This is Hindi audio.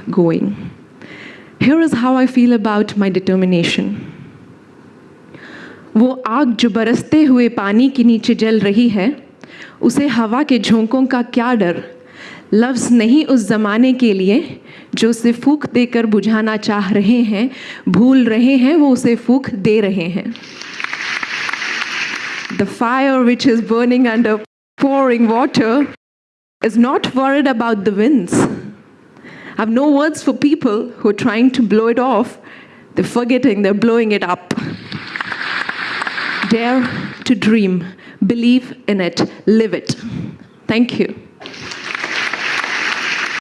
going. Here is how I feel about my determination. वो आग जो बरसते हुए पानी के नीचे जल रही है, उसे हवा के झोंकों का क्या डर लफ्ज़ नहीं उस ज़माने के लिए जो उसे फूक देकर बुझाना चाह रहे हैं, भूल रहे हैं, वो उसे फूक दे रहे हैं the fire which is burning under pouring water is not word about the winds I have no words for people who are trying to blow it off. They're forgetting, they're blowing it up. Dare to dream, believe in it, live it. Thank you.